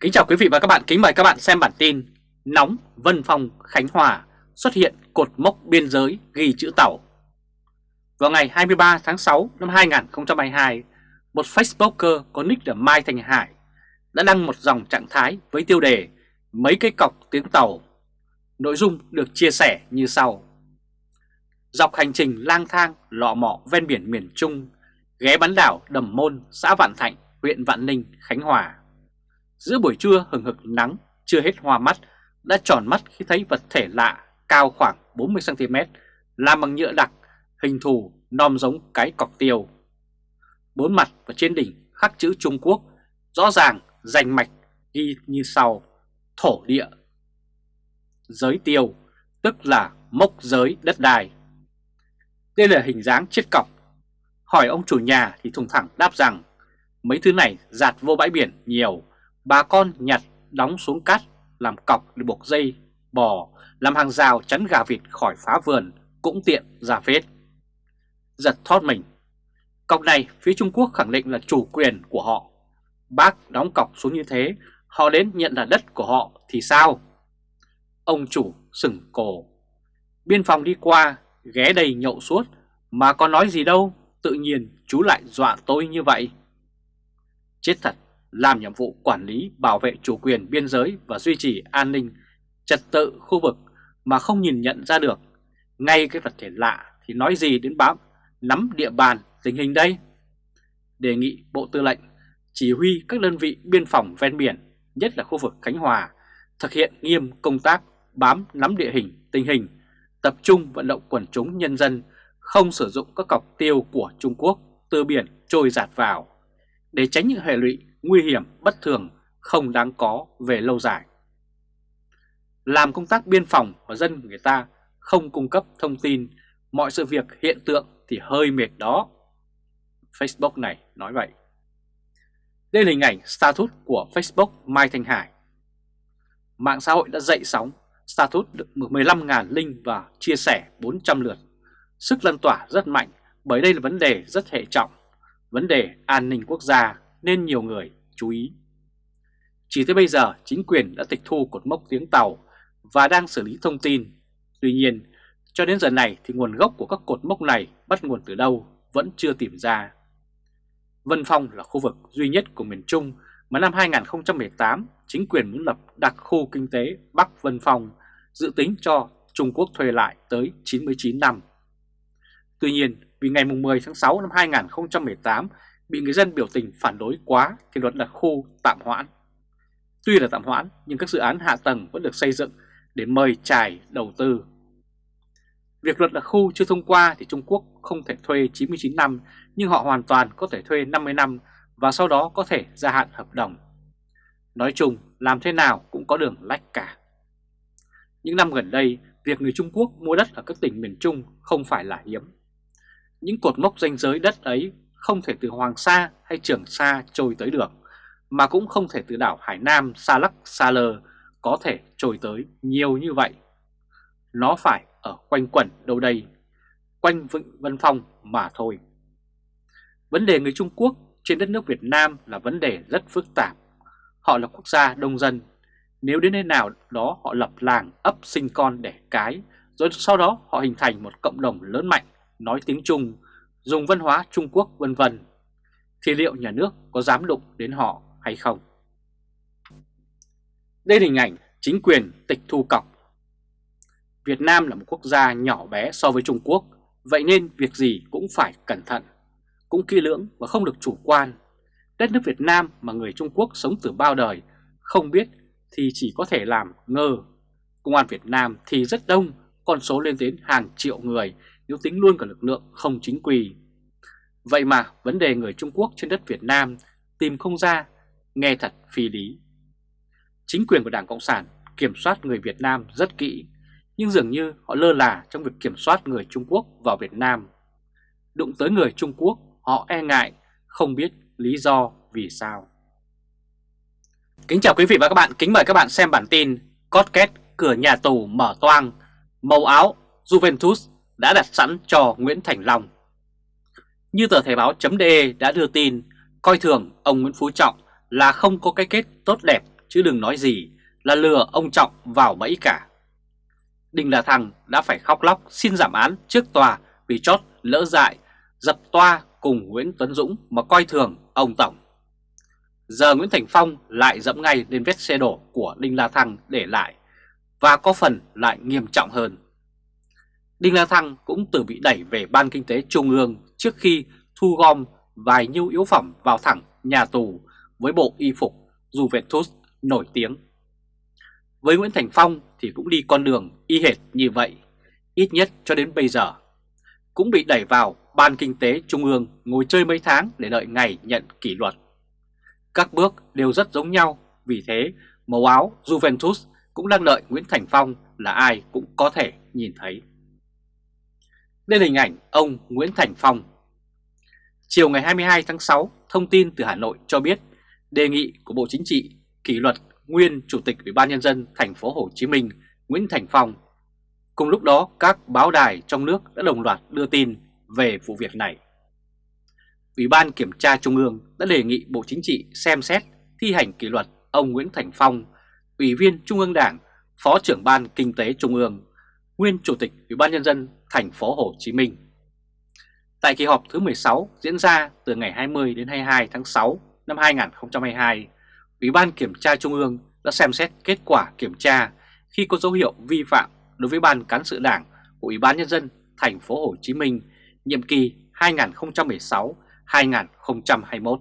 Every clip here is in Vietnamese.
Kính chào quý vị và các bạn, kính mời các bạn xem bản tin Nóng Vân Phong Khánh Hòa xuất hiện cột mốc biên giới ghi chữ tàu. Vào ngày 23 tháng 6 năm 2022, một Facebooker có nick là Mai Thành Hải đã đăng một dòng trạng thái với tiêu đề Mấy cái cọc tiếng tàu. Nội dung được chia sẻ như sau. Dọc hành trình lang thang lọ mọ ven biển miền Trung ghé bán đảo Đầm Môn, xã Vạn Thạnh, huyện Vạn Ninh, Khánh Hòa. Giữa buổi trưa hừng hực nắng chưa hết hoa mắt đã tròn mắt khi thấy vật thể lạ cao khoảng 40cm làm bằng nhựa đặc, hình thù nom giống cái cọc tiêu. Bốn mặt và trên đỉnh khắc chữ Trung Quốc, rõ ràng rành mạch ghi như sau, thổ địa. Giới tiêu, tức là mốc giới đất đai. Đây là hình dáng chiếc cọc. Hỏi ông chủ nhà thì thùng thẳng đáp rằng mấy thứ này giạt vô bãi biển nhiều bà con nhặt đóng xuống cát làm cọc để buộc dây, bò, làm hàng rào chắn gà vịt khỏi phá vườn cũng tiện ra phết. Giật thót mình. Cọc này phía Trung Quốc khẳng định là chủ quyền của họ. Bác đóng cọc xuống như thế, họ đến nhận là đất của họ thì sao? Ông chủ sừng cổ. Biên phòng đi qua, ghé đầy nhậu suốt, mà có nói gì đâu, tự nhiên chú lại dọa tôi như vậy. Chết thật, làm nhiệm vụ quản lý, bảo vệ chủ quyền biên giới và duy trì an ninh, trật tự khu vực mà không nhìn nhận ra được. Ngay cái vật thể lạ thì nói gì đến bám nắm địa bàn tình hình đây? Đề nghị Bộ Tư lệnh chỉ huy các đơn vị biên phòng ven biển, nhất là khu vực Khánh Hòa, thực hiện nghiêm công tác bám nắm địa hình, tình hình, tập trung vận động quần chúng nhân dân không sử dụng các cọc tiêu của Trung Quốc từ biển trôi giạt vào. Để tránh những hệ lụy nguy hiểm bất thường không đáng có về lâu dài. Làm công tác biên phòng và dân người ta không cung cấp thông tin mọi sự việc hiện tượng thì hơi mệt đó. Facebook này nói vậy. Đây là hình ảnh status của Facebook Mai Thanh Hải. Mạng xã hội đã dậy sóng, status được 15.000 link và chia sẻ 400 lượt. Sức lan tỏa rất mạnh bởi đây là vấn đề rất hệ trọng, vấn đề an ninh quốc gia nên nhiều người chú ý. Chỉ tới bây giờ chính quyền đã tịch thu cột mốc tiếng tàu và đang xử lý thông tin. Tuy nhiên, cho đến giờ này thì nguồn gốc của các cột mốc này bắt nguồn từ đâu vẫn chưa tìm ra. Vân Phong là khu vực duy nhất của miền Trung mà năm 2018 chính quyền muốn lập đặc khu kinh tế Bắc Vân Phong dự tính cho Trung Quốc thuê lại tới 99 năm. Tuy nhiên, vì ngày 10 tháng 6 năm 2018 bị người dân biểu tình phản đối quá thì luật đặc khu tạm hoãn. Tuy là tạm hoãn nhưng các dự án hạ tầng vẫn được xây dựng để mời trải đầu tư. Việc luật đặc khu chưa thông qua thì Trung Quốc không thể thuê 99 năm nhưng họ hoàn toàn có thể thuê 50 năm và sau đó có thể gia hạn hợp đồng. Nói chung làm thế nào cũng có đường lách cả. Những năm gần đây, việc người Trung Quốc mua đất ở các tỉnh miền Trung không phải là hiếm. Những cột mốc danh giới đất ấy không thể từ Hoàng Sa hay Trường Sa trôi tới được, mà cũng không thể từ đảo Hải Nam Sa lắc Sa lờ có thể trôi tới nhiều như vậy. Nó phải ở quanh quẩn đâu đây, quanh Vịnh Vân Phong mà thôi. Vấn đề người Trung Quốc trên đất nước Việt Nam là vấn đề rất phức tạp. Họ là quốc gia đông dân. Nếu đến nơi nào đó họ lập làng, ấp sinh con đẻ cái, rồi sau đó họ hình thành một cộng đồng lớn mạnh, nói tiếng Trung, dùng văn hóa Trung Quốc vân vân thì liệu nhà nước có dám đụng đến họ hay không? Đây là hình ảnh chính quyền tịch thu cọc. Việt Nam là một quốc gia nhỏ bé so với Trung Quốc, vậy nên việc gì cũng phải cẩn thận, cũng kỹ lưỡng và không được chủ quan. Đất nước Việt Nam mà người Trung Quốc sống từ bao đời, không biết thì chỉ có thể làm ngơ. Công an Việt Nam thì rất đông, con số lên đến hàng triệu người nếu tính luôn cả lực lượng không chính quy. Vậy mà vấn đề người Trung Quốc trên đất Việt Nam tìm không ra, nghe thật phi lý. Chính quyền của Đảng Cộng sản kiểm soát người Việt Nam rất kỹ, nhưng dường như họ lơ là trong việc kiểm soát người Trung Quốc vào Việt Nam. Đụng tới người Trung Quốc, họ e ngại, không biết lý do vì sao. Kính chào quý vị và các bạn, kính mời các bạn xem bản tin Cót két cửa nhà tù mở toang, màu áo Juventus đã đặt sẵn cho Nguyễn Thành Long. Như tờ Thể báo.de đã đưa tin, coi thường ông Nguyễn Phú Trọng là không có cái kết tốt đẹp chứ đừng nói gì là lừa ông Trọng vào bẫy cả. Đinh La Thăng đã phải khóc lóc xin giảm án trước tòa vì chót lỡ dại, dập toa cùng Nguyễn Tuấn Dũng mà coi thường ông Tổng. Giờ Nguyễn Thành Phong lại dẫm ngay lên vết xe đổ của Đinh La Thăng để lại và có phần lại nghiêm trọng hơn. Đinh La Thăng cũng từ bị đẩy về Ban Kinh tế Trung ương trước khi thu gom vài nhu yếu phẩm vào thẳng nhà tù với bộ y phục Juventus nổi tiếng. Với Nguyễn Thành Phong thì cũng đi con đường y hệt như vậy, ít nhất cho đến bây giờ. Cũng bị đẩy vào Ban Kinh tế Trung ương ngồi chơi mấy tháng để đợi ngày nhận kỷ luật. Các bước đều rất giống nhau, vì thế màu áo Juventus cũng đang đợi Nguyễn Thành Phong là ai cũng có thể nhìn thấy. Đây là hình ảnh ông Nguyễn Thành Phong. Chiều ngày 22 tháng 6, thông tin từ Hà Nội cho biết đề nghị của Bộ Chính trị kỷ luật nguyên Chủ tịch Ủy ban nhân dân thành phố Hồ Chí Minh Nguyễn Thành Phong. Cùng lúc đó, các báo đài trong nước đã đồng loạt đưa tin về vụ việc này. Ủy ban Kiểm tra Trung ương đã đề nghị Bộ Chính trị xem xét thi hành kỷ luật ông Nguyễn Thành Phong, Ủy viên Trung ương Đảng, Phó trưởng Ban Kinh tế Trung ương, nguyên Chủ tịch Ủy ban nhân dân thành phố Hồ Chí Minh. Tại kỳ họp thứ 16 diễn ra từ ngày 20 đến 22 tháng 6 năm 2022, Ủy ban Kiểm tra Trung ương đã xem xét kết quả kiểm tra khi có dấu hiệu vi phạm đối với Ban Cán sự Đảng của Ủy ban Nhân dân thành phố Hồ Chí Minh nhiệm kỳ 2016-2021.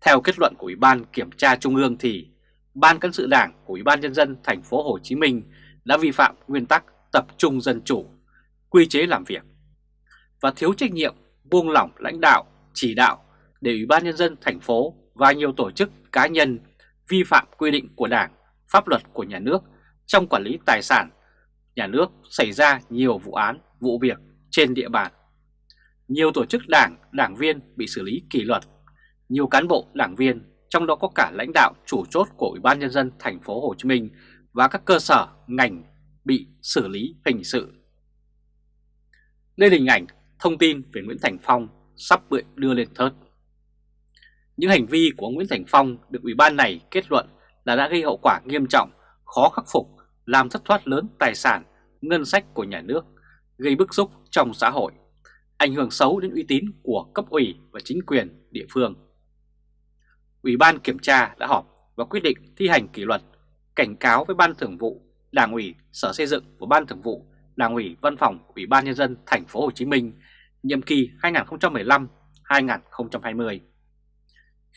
Theo kết luận của Ủy ban Kiểm tra Trung ương thì Ban Cán sự Đảng của Ủy ban Nhân dân thành phố Hồ Chí Minh đã vi phạm nguyên tắc tập trung dân chủ, quy chế làm việc và thiếu trách nhiệm buông lỏng lãnh đạo, chỉ đạo để Ủy ban Nhân dân thành phố và nhiều tổ chức cá nhân vi phạm quy định của Đảng, pháp luật của nhà nước trong quản lý tài sản nhà nước xảy ra nhiều vụ án, vụ việc trên địa bàn. Nhiều tổ chức đảng, đảng viên bị xử lý kỷ luật, nhiều cán bộ, đảng viên, trong đó có cả lãnh đạo chủ chốt của Ủy ban nhân dân thành phố Hồ Chí Minh và các cơ sở ngành bị xử lý hình sự. Đây là hình ảnh thông tin về Nguyễn Thành Phong sắp bị đưa lên thớt. Những hành vi của Nguyễn Thành Phong được Ủy ban này kết luận là đã gây hậu quả nghiêm trọng, khó khắc phục, làm thất thoát lớn tài sản, ngân sách của nhà nước, gây bức xúc trong xã hội, ảnh hưởng xấu đến uy tín của cấp ủy và chính quyền địa phương. Ủy ban kiểm tra đã họp và quyết định thi hành kỷ luật, cảnh cáo với Ban Thường vụ, Đảng ủy, Sở Xây dựng và Ban Thường vụ, Đảng ủy Văn phòng Ủy ban nhân dân thành phố Hồ Chí Minh nhiệm kỳ 2015-2020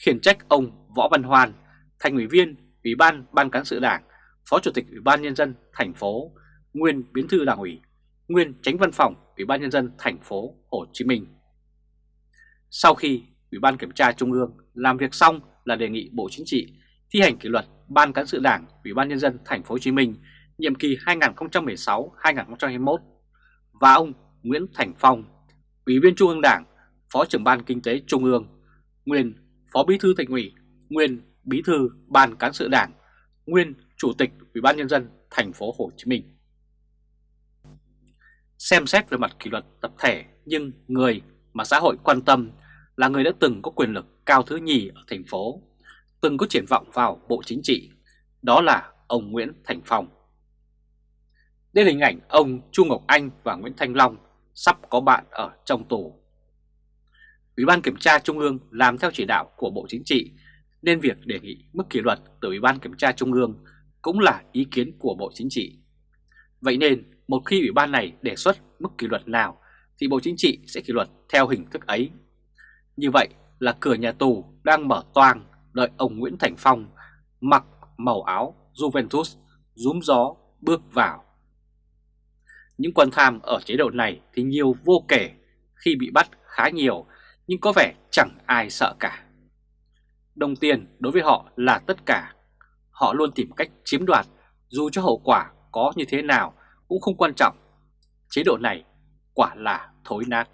khiển trách ông Võ Văn Hoan, thành ủy viên Ủy ban Ban cán sự Đảng, Phó Chủ tịch Ủy ban Nhân dân thành phố, nguyên Bí thư Đảng ủy, nguyên Tránh Văn phòng Ủy ban Nhân dân thành phố Hồ Chí Minh. Sau khi Ủy ban Kiểm tra Trung ương làm việc xong là đề nghị Bộ Chính trị thi hành kỷ luật Ban cán sự Đảng Ủy ban Nhân dân thành phố Hồ Chí Minh nhiệm kỳ 2016-2021 và ông Nguyễn Thành Phong, Ủy viên Trung ương Đảng, Phó trưởng Ban Kinh tế Trung ương, nguyên Phó Bí thư Thành ủy, nguyên Bí thư Ban cán sự Đảng, nguyên Chủ tịch Ủy ban nhân dân thành phố Hồ Chí Minh. Xem xét về mặt kỷ luật tập thể nhưng người mà xã hội quan tâm là người đã từng có quyền lực cao thứ nhì ở thành phố, từng có triển vọng vào Bộ Chính trị, đó là ông Nguyễn Thành Phong đến hình ảnh ông Chu Ngọc Anh và Nguyễn Thanh Long sắp có bạn ở trong tù. Ủy ban Kiểm tra Trung ương làm theo chỉ đạo của Bộ Chính trị, nên việc đề nghị mức kỷ luật từ Ủy ban Kiểm tra Trung ương cũng là ý kiến của Bộ Chính trị. Vậy nên, một khi Ủy ban này đề xuất mức kỷ luật nào, thì Bộ Chính trị sẽ kỷ luật theo hình thức ấy. Như vậy là cửa nhà tù đang mở toang đợi ông Nguyễn Thành Phong mặc màu áo Juventus rúm gió bước vào. Những quan tham ở chế độ này thì nhiều vô kể khi bị bắt khá nhiều, nhưng có vẻ chẳng ai sợ cả. Đồng tiền đối với họ là tất cả. Họ luôn tìm cách chiếm đoạt, dù cho hậu quả có như thế nào cũng không quan trọng. Chế độ này quả là thối nát.